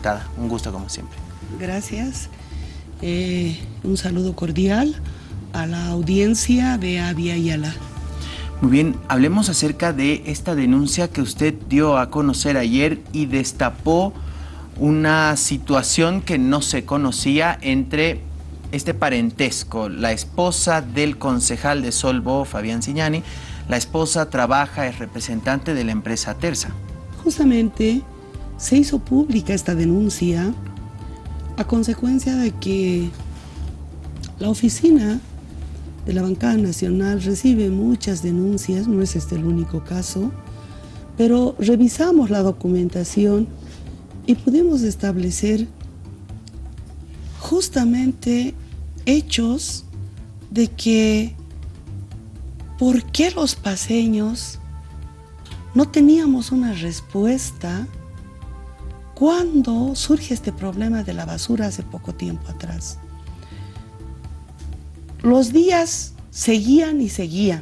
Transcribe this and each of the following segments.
diputada. Un gusto como siempre. Gracias. Eh, un saludo cordial a la audiencia de Avia Yala. Muy bien, hablemos acerca de esta denuncia que usted dio a conocer ayer y destapó una situación que no se conocía entre este parentesco. La esposa del concejal de Solvo, Fabián Signani, la esposa trabaja, es representante de la empresa Terza. Justamente se hizo pública esta denuncia a consecuencia de que la oficina de la bancada nacional recibe muchas denuncias, no es este el único caso, pero revisamos la documentación y pudimos establecer justamente hechos de que por qué los paseños no teníamos una respuesta cuando surge este problema de la basura hace poco tiempo atrás. Los días seguían y seguían.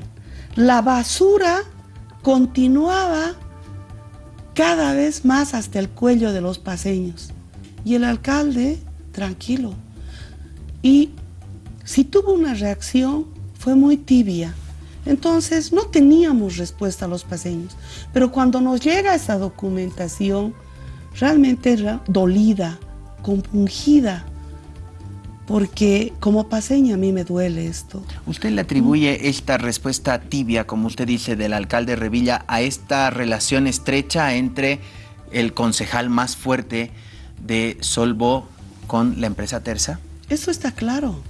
La basura continuaba cada vez más hasta el cuello de los paseños. Y el alcalde, tranquilo. Y si tuvo una reacción, fue muy tibia. Entonces no teníamos respuesta a los paseños. Pero cuando nos llega esa documentación, realmente dolida, compungida porque como paseña a mí me duele esto. ¿Usted le atribuye esta respuesta tibia, como usted dice, del alcalde Revilla a esta relación estrecha entre el concejal más fuerte de Solvo con la empresa Terza? Eso está claro.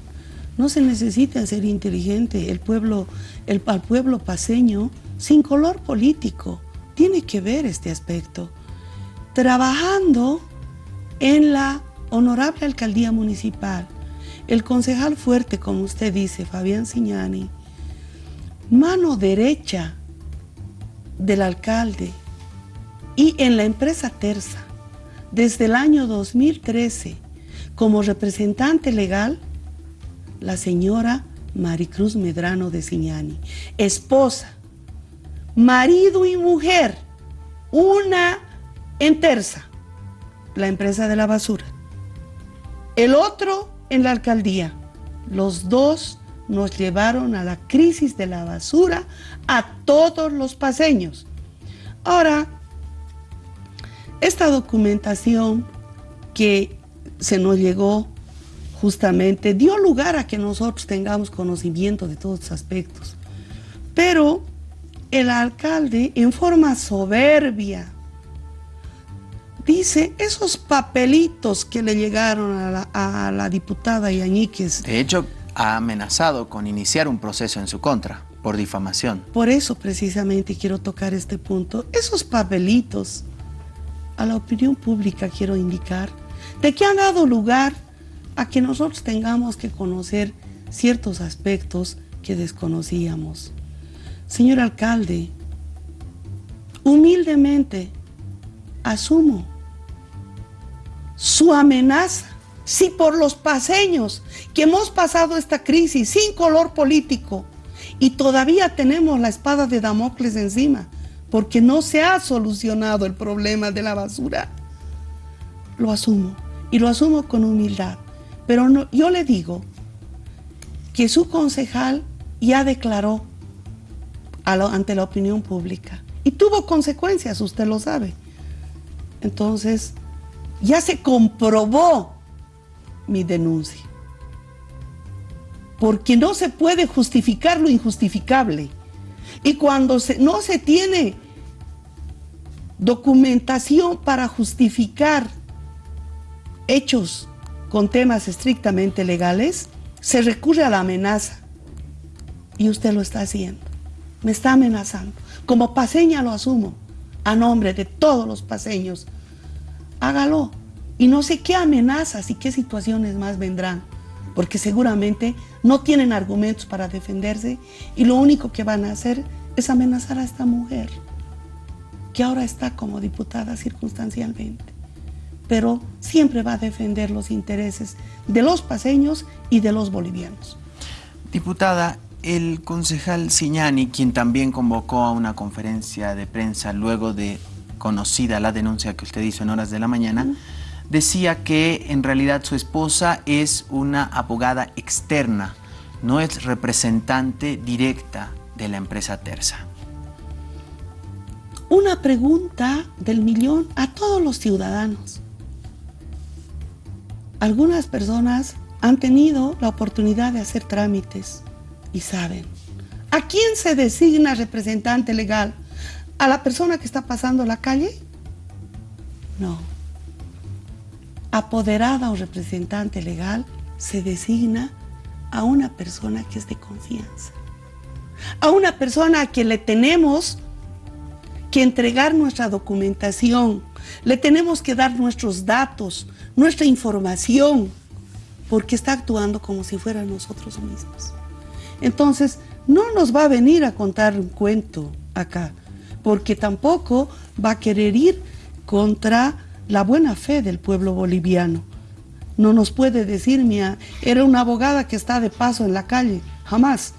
No se necesita ser inteligente. El pueblo, el, al pueblo paseño, sin color político, tiene que ver este aspecto. Trabajando en la honorable alcaldía municipal, el concejal fuerte, como usted dice, Fabián Signani, mano derecha del alcalde y en la empresa Terza, desde el año 2013, como representante legal, la señora Maricruz Medrano de Signani, esposa, marido y mujer, una en Terza, la empresa de la basura. El otro en la alcaldía. Los dos nos llevaron a la crisis de la basura a todos los paseños. Ahora, esta documentación que se nos llegó justamente dio lugar a que nosotros tengamos conocimiento de todos los aspectos. Pero el alcalde, en forma soberbia, dice esos papelitos que le llegaron a la, diputada Yañíquez. De hecho, ha amenazado con iniciar un proceso en su contra por difamación. Por eso precisamente quiero tocar este punto. Esos papelitos a la opinión pública quiero indicar de que han dado lugar a que nosotros tengamos que conocer ciertos aspectos que desconocíamos. Señor alcalde, humildemente asumo su amenaza. Si por los paseños que hemos pasado esta crisis sin color político y todavía tenemos la espada de Damocles encima, porque no se ha solucionado el problema de la basura, lo asumo y lo asumo con humildad. Pero yo le digo que su concejal ya declaró ante la opinión pública y tuvo consecuencias, usted lo sabe. Entonces, ya se comprobó mi denuncia. Porque no se puede justificar lo injustificable. Y cuando no se tiene documentación para justificar hechos con temas estrictamente legales, se recurre a la amenaza. Y usted lo está haciendo. Me está amenazando. Como paseña lo asumo, a nombre de todos los paseños hágalo. Y no sé qué amenazas y qué situaciones más vendrán, porque seguramente no tienen argumentos para defenderse y lo único que van a hacer es amenazar a esta mujer, que ahora está como diputada circunstancialmente, pero siempre va a defender los intereses de los paseños y de los bolivianos. Diputada, el concejal Siñani, quien también convocó a una conferencia de prensa luego de conocida la denuncia que usted hizo en horas de la mañana, decía que en realidad su esposa es una abogada externa, no es representante directa de la empresa Terza. Una pregunta del millón a todos los ciudadanos. Algunas personas han tenido la oportunidad de hacer trámites y saben. ¿A quién se designa representante legal? ¿A la persona que está pasando la calle? No. Apoderada o representante legal se designa a una persona que es de confianza. A una persona a quien le tenemos que entregar nuestra documentación, le tenemos que dar nuestros datos, nuestra información, porque está actuando como si fuera nosotros mismos. Entonces, no nos va a venir a contar un cuento acá, porque tampoco va a querer ir contra la buena fe del pueblo boliviano. No nos puede decir, mía, era una abogada que está de paso en la calle, jamás.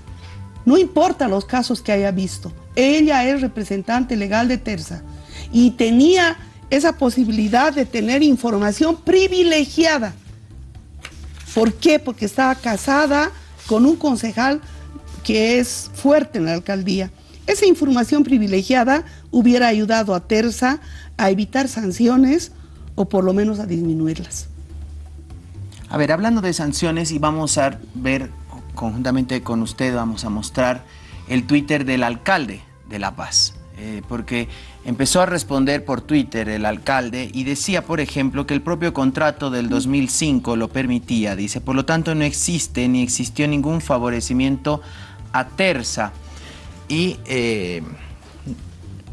No importa los casos que haya visto, ella es representante legal de Terza y tenía esa posibilidad de tener información privilegiada. ¿Por qué? Porque estaba casada con un concejal que es fuerte en la alcaldía. Esa información privilegiada hubiera ayudado a Terza a evitar sanciones o por lo menos a disminuirlas. A ver, hablando de sanciones y vamos a ver conjuntamente con usted, vamos a mostrar el Twitter del alcalde de La Paz. Eh, porque empezó a responder por Twitter el alcalde y decía, por ejemplo, que el propio contrato del 2005 lo permitía. Dice, por lo tanto no existe ni existió ningún favorecimiento a Terza. Y eh,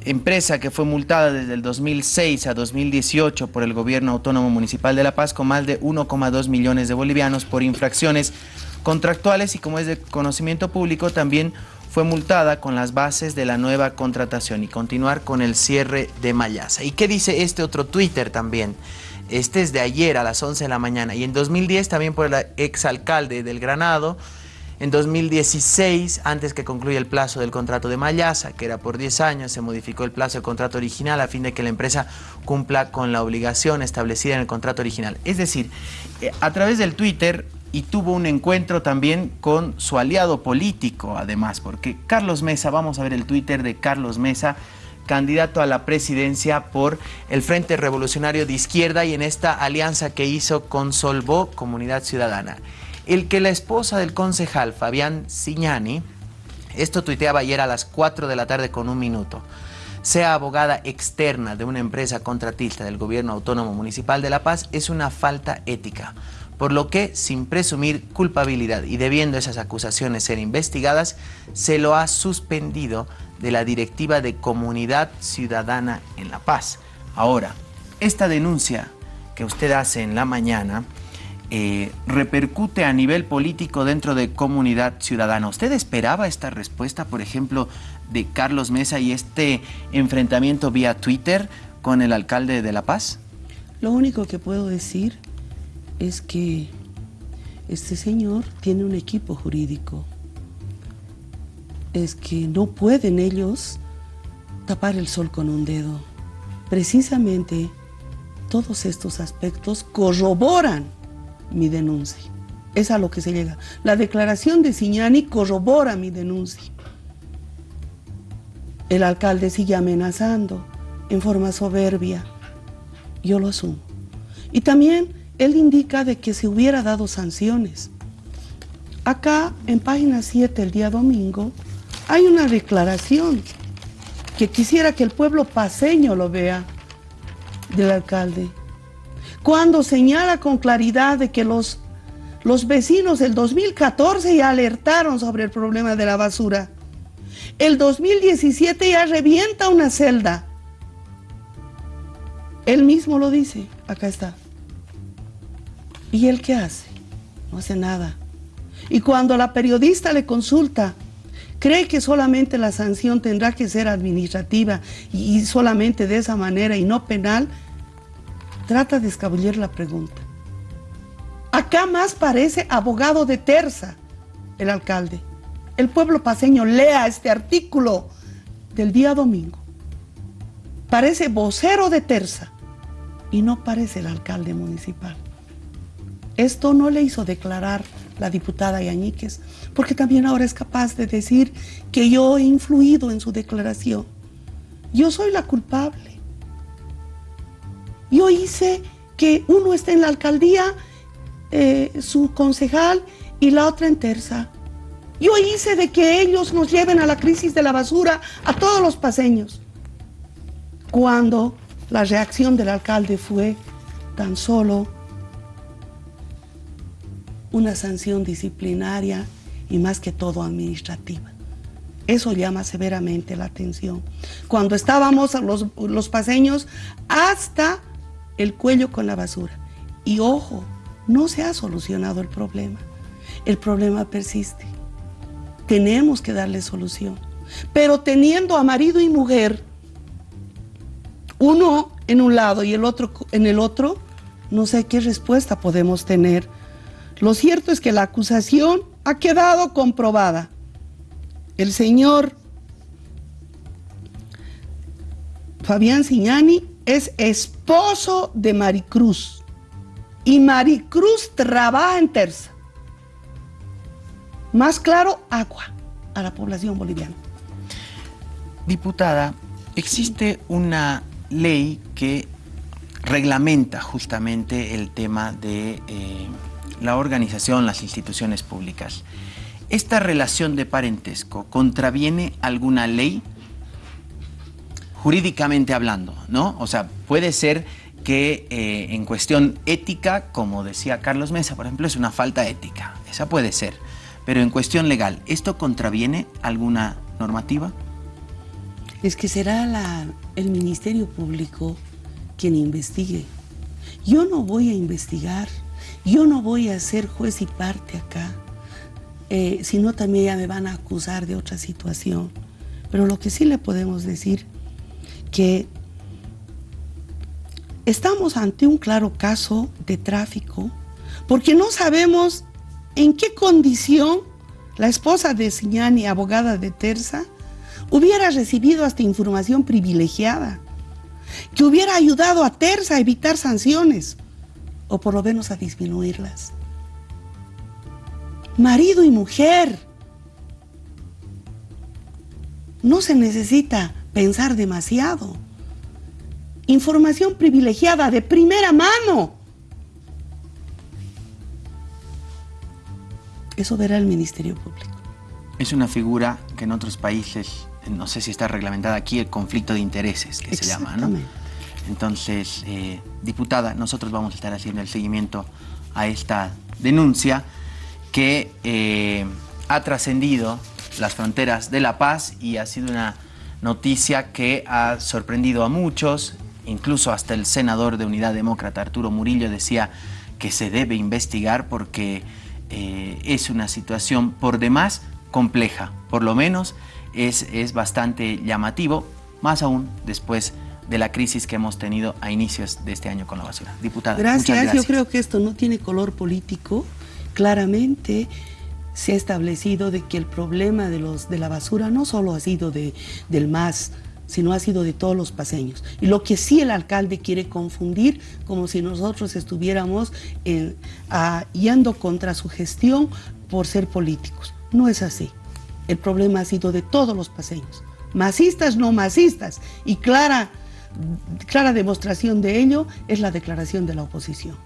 empresa que fue multada desde el 2006 a 2018 por el gobierno autónomo municipal de La Paz con más de 1,2 millones de bolivianos por infracciones contractuales y como es de conocimiento público también fue multada con las bases de la nueva contratación y continuar con el cierre de Mayasa. ¿Y qué dice este otro Twitter también? Este es de ayer a las 11 de la mañana y en 2010 también por el exalcalde del Granado, en 2016, antes que concluya el plazo del contrato de Mayasa, que era por 10 años, se modificó el plazo del contrato original a fin de que la empresa cumpla con la obligación establecida en el contrato original. Es decir, eh, a través del Twitter y tuvo un encuentro también con su aliado político, además, porque Carlos Mesa, vamos a ver el Twitter de Carlos Mesa, candidato a la presidencia por el Frente Revolucionario de Izquierda y en esta alianza que hizo con Solvó Comunidad Ciudadana. El que la esposa del concejal Fabián Signani, esto tuiteaba ayer a las 4 de la tarde con un minuto, sea abogada externa de una empresa contratista del gobierno autónomo municipal de La Paz es una falta ética por lo que, sin presumir culpabilidad y debiendo esas acusaciones ser investigadas, se lo ha suspendido de la Directiva de Comunidad Ciudadana en La Paz. Ahora, esta denuncia que usted hace en la mañana eh, repercute a nivel político dentro de Comunidad Ciudadana. ¿Usted esperaba esta respuesta, por ejemplo, de Carlos Mesa y este enfrentamiento vía Twitter con el alcalde de La Paz? Lo único que puedo decir es que este señor tiene un equipo jurídico. Es que no pueden ellos tapar el sol con un dedo. Precisamente todos estos aspectos corroboran mi denuncia. Es a lo que se llega. La declaración de Signani corrobora mi denuncia. El alcalde sigue amenazando en forma soberbia. Yo lo asumo. Y también él indica de que se hubiera dado sanciones. Acá, en página 7, el día domingo, hay una declaración que quisiera que el pueblo paseño lo vea del alcalde. Cuando señala con claridad de que los, los vecinos del 2014 ya alertaron sobre el problema de la basura. El 2017 ya revienta una celda. Él mismo lo dice, acá está. ¿Y él qué hace? No hace nada. Y cuando la periodista le consulta, cree que solamente la sanción tendrá que ser administrativa y, solamente de esa manera y no penal, trata de escabullir la pregunta. Acá más parece abogado de terza el alcalde. El pueblo paseño lea este artículo del día domingo. Parece vocero de terza. y no parece el alcalde municipal. Esto no le hizo declarar la diputada Yañíquez, porque también ahora es capaz de decir que yo he influido en su declaración. Yo soy la culpable. Yo hice que uno esté en la alcaldía, eh, su concejal, y la otra en terza. Yo hice de que ellos nos lleven a la crisis de la basura a todos los paseños. Cuando la reacción del alcalde fue tan solo una sanción disciplinaria y más que todo administrativa. Eso llama severamente la atención. Cuando estábamos los, los paseños hasta el cuello con la basura. Y ojo, no se ha solucionado el problema. El problema persiste. Tenemos que darle solución. Pero teniendo a marido y mujer, uno en un lado y el otro en el otro, no sé qué respuesta podemos tener. Lo cierto es que la acusación ha quedado comprobada. El señor Fabián Signani es esposo de Maricruz y Maricruz trabaja en Terza. Más claro, agua a la población boliviana. Diputada, existe una ley que reglamenta justamente el tema de eh, la organización, las instituciones públicas. ¿Esta relación de parentesco contraviene alguna ley? Jurídicamente hablando, ¿no? O sea, puede ser que eh, en cuestión ética, como decía Carlos Mesa, por ejemplo, es una falta ética. Esa puede ser. Pero en cuestión legal, ¿esto contraviene alguna normativa? Es que será el Ministerio Público quien investigue. Yo no voy a investigar, yo no voy a ser juez y parte acá, eh, sino también ya me van a acusar de otra situación. Pero lo que sí le podemos decir que estamos ante un claro caso de tráfico porque no sabemos en qué condición la esposa de Siñani, abogada de Terza, hubiera recibido hasta información privilegiada, que hubiera ayudado a Terza a evitar sanciones, o por lo menos a disminuirlas. Marido y mujer. No se necesita pensar demasiado. Información privilegiada de primera mano Eso verá el Ministerio Público. Es una figura que en otros países, no sé si está reglamentada aquí, el conflicto de intereses, que se llama, ¿no? Entonces, eh, diputada, nosotros vamos a estar haciendo el seguimiento a esta denuncia que eh, ha trascendido las fronteras de La Paz y ha sido una noticia que ha sorprendido a muchos, incluso hasta el senador de Unidad Demócrata, Arturo Murillo, decía que se debe investigar porque eh, es una situación por demás compleja, por lo menos es, es bastante llamativo, más aún después de la crisis que hemos tenido a inicios de este año con la basura. Diputada, gracias. gracias. Yo creo que esto no tiene color político. Claramente se ha establecido de que el problema de, los, de la basura no solo ha sido de, del MAS, sino ha sido de todos los paseños. Y lo que sí el alcalde quiere confundir, como si nosotros estuviéramos yendo contra su gestión por ser políticos. No es así. El problema ha sido de todos los paseños, masistas, no masistas, y clara, clara demostración de ello es la declaración de la oposición.